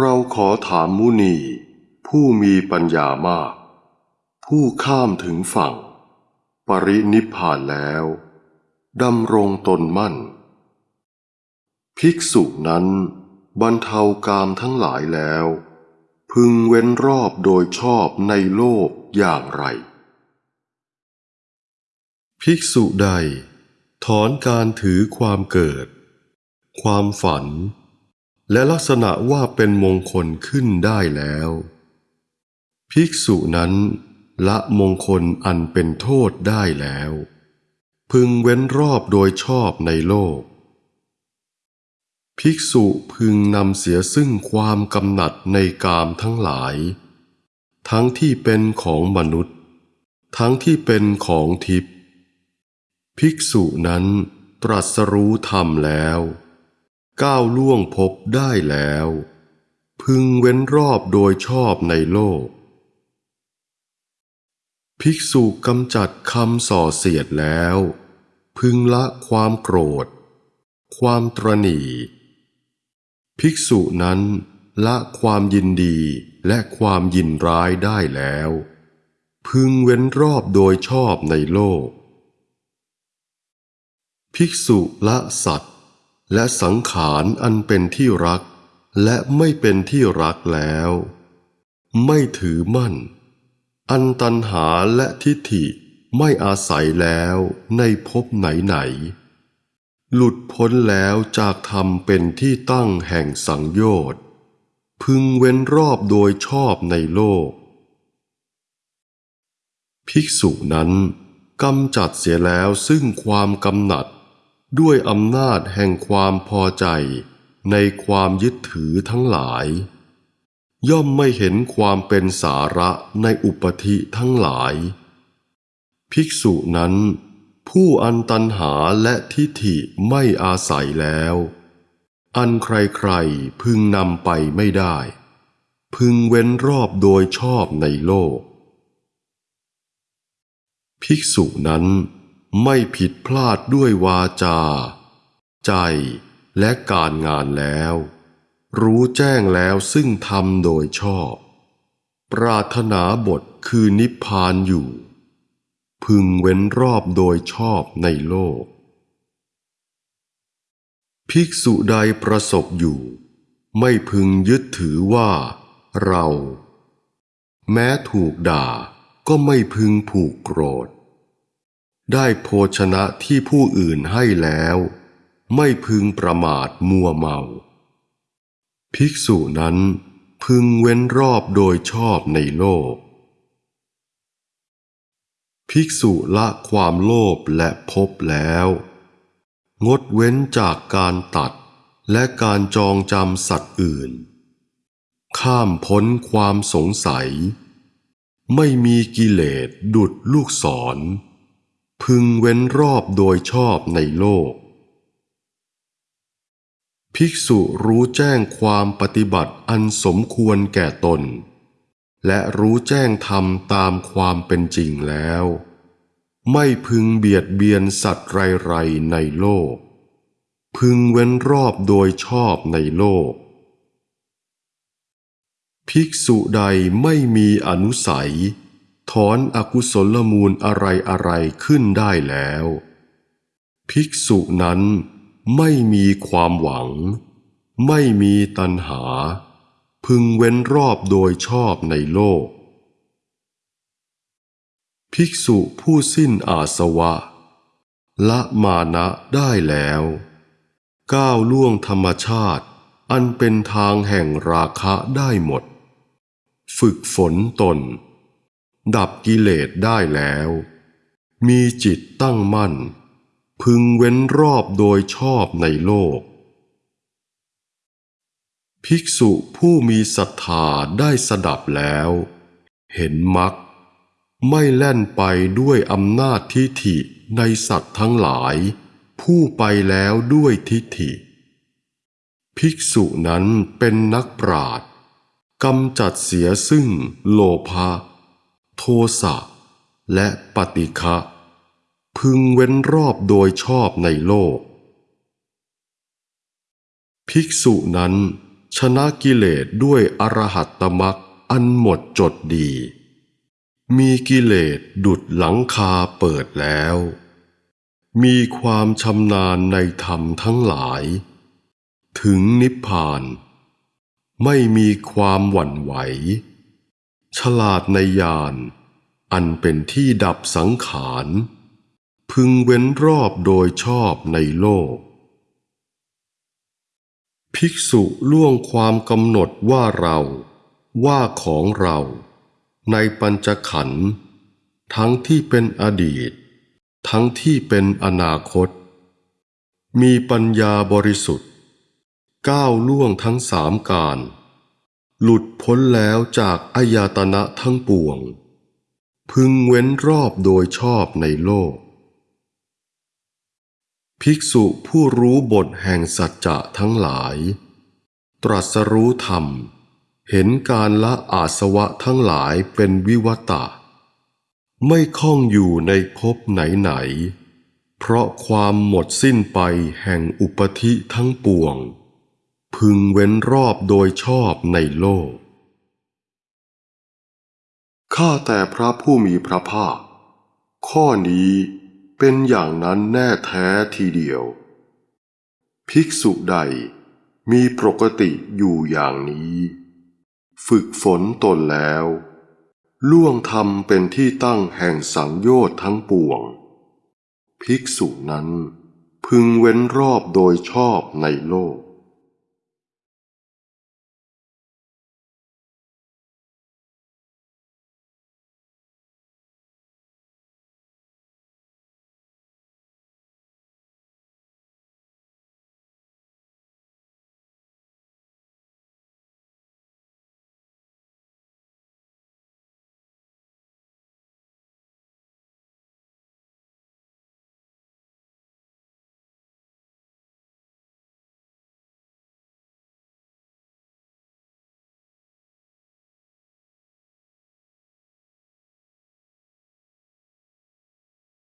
เราขอถามมุนี ผู้มีปัญญามาก ผู้ข้ามถึงฝั่ง ปรินิพพานแล้วดำรงตนมั่น ภิกษุนั้นบรรเทากามทั้งหลายแล้ว พึงเว้นรอบโดยชอบในโลกอย่างไร ภิกษุใด ถอนการถือความเกิด ความฝัน และลักษณะว่าเป็นมงคลขึ้นได้แล้ว ภิกษุนั้น ละมงคลอันเป็นโทษได้แล้ว พึงเว้นรอบโดยชอบในโลก ภิกษุพึงนำเสียซึ่งความกำหนัดในกามทั้งหลาย ทั้งที่เป็นของมนุษย์ ทั้งที่เป็นของทิพย์ภิกษุนั้นตรัสรู้ธรรมแล้ว ก้าวล่วงพบได้แล้ว พึงเว้นรอบโดยชอบในโลก ภิกษุกำจัดคำส่อเสียดแล้ว พึงละความโกรธ ความตรณีภิกษุนั้นละความยินดีและความยินร้ายได้แล้ว พึงเว้นรอบโดยชอบในโลก ภิกษุละสัตว และสังขารอันเป็นที่รัก และไม่เป็นที่รักแล้ว ไม่ถือมั่น อันตันหาและทิฏฐิไม่อาศัยแล้วในภพไหนไหนหลุดพ้นแล้วจากธรรมเป็นที่ตั้งแห่งสังโยชน์พึงเว้นรอบโดยชอบในโลก ภิกษุนั้นกำจัดเสียแล้วซึ่งความกำหนัด ด้วยอำนาจแห่งความพอใจในความยึดถือทั้งหลาย ย่อมไม่เห็นความเป็นสาระในอุปธิทั้งหลาย ภิกษุนั้น ผู้อันตันหาและทิฏฐิไม่อาศัยแล้ว อันใครๆพึงนำไปไม่ได้ พึงเว้นรอบโดยชอบในโลก ภิกษุนั้น ไม่ผิดพลาดด้วยวาจา ใจและการงานแล้ว รู้แจ้งแล้วซึ่งทำโดยชอบ ปรารถนาบทคือนิพพานอยู่ พึงเว้นรอบโดยชอบในโลก ภิกษุใดประสบอยู่ ไม่พึงยึดถือว่า เรา แม้ถูกด่าก็ไม่พึงผูกโกรธ ได้โภชนะที่ผู้อื่นให้แล้ว ไม่พึงประมาทมัวเมา ภิกษุนั้นพึงเว้นรอบโดยชอบในโลก ภิกษุละความโลภและพบแล้ว งดเว้นจากการตัดและการจองจำสัตว์อื่น ข้ามพ้นความสงสัย ไม่มีกิเลสดุดลูกศร พึงเว้นรอบโดยชอบในโลก ภิกษุรู้แจ้งความปฏิบัติอันสมควรแก่ตน และรู้แจ้งธรรมตามความเป็นจริงแล้ว ไม่พึงเบียดเบียนสัตว์ไรๆในโลก พึงเว้นรอบโดยชอบในโลก ภิกษุใดไม่มีอนุสัย ถอนอกุศลมูลอะไรอะไรขึ้นได้แล้ว ภิกษุนั้นไม่มีความหวัง ไม่มีตัณหา พึงเว้นรอบโดยชอบในโลก ภิกษุผู้สิ้นอาสวะ ละมานะได้แล้ว ก้าวล่วงธรรมชาติ อันเป็นทางแห่งราคะได้หมด ฝึกฝนตน ดับกิเลสได้แล้ว มีจิตตั้งมั่น พึงเว้นรอบโดยชอบในโลก ภิกษุผู้มีศรัทธาได้สดับแล้ว เห็นมรรคไม่แล่นไปด้วยอำนาจทิฏฐิในสัตว์ทั้งหลาย ผู้ไปแล้วด้วยทิฏฐิ ภิกษุนั้นเป็นนักปราดกำจัดเสียซึ่งโลภะ โทสะ และปฏิฆะพึงเว้นรอบโดยชอบในโลก ภิกษุนั้นชนะกิเลสด้วยอรหัตตมักอันหมดจดดี มีกิเลสดุดหลังคาเปิดแล้ว มีความชำนาญในธรรมทั้งหลาย ถึงนิพพาน ไม่มีความหวั่นไหว ฉลาดในญาณอันเป็นที่ดับสังขาร พึงเว้นรอบโดยชอบในโลก ภิกษุล่วงความกำหนดว่าเราว่าของเราในปัญจขันธ์ทั้งที่เป็นอดีต ทั้งที่เป็นอนาคต มีปัญญาบริสุทธิ์ ก้าวล่วงทั้งสามการ หลุดพ้นแล้วจากอายตนะทั้งปวง พึงเว้นรอบโดยชอบในโลก ภิกษุผู้รู้บทแห่งสัจจะทั้งหลาย ตรัสรู้ธรรม เห็นการละอาสวะทั้งหลายเป็นวิวัตะ ไม่ข้องอยู่ในภพไหนๆเพราะความหมดสิ้นไปแห่งอุปธิทั้งปวง พึงเว้นรอบโดยชอบในโลก ข้าแต่พระผู้มีพระภาค ข้อนี้เป็นอย่างนั้นแน่แท้ทีเดียว ภิกษุใดมีปกติอยู่อย่างนี้ ฝึกฝนตนแล้ว ล่วงธรรมเป็นที่ตั้งแห่งสังโยชน์ทั้งปวง ภิกษุนั้นพึงเว้นรอบโดยชอบในโลก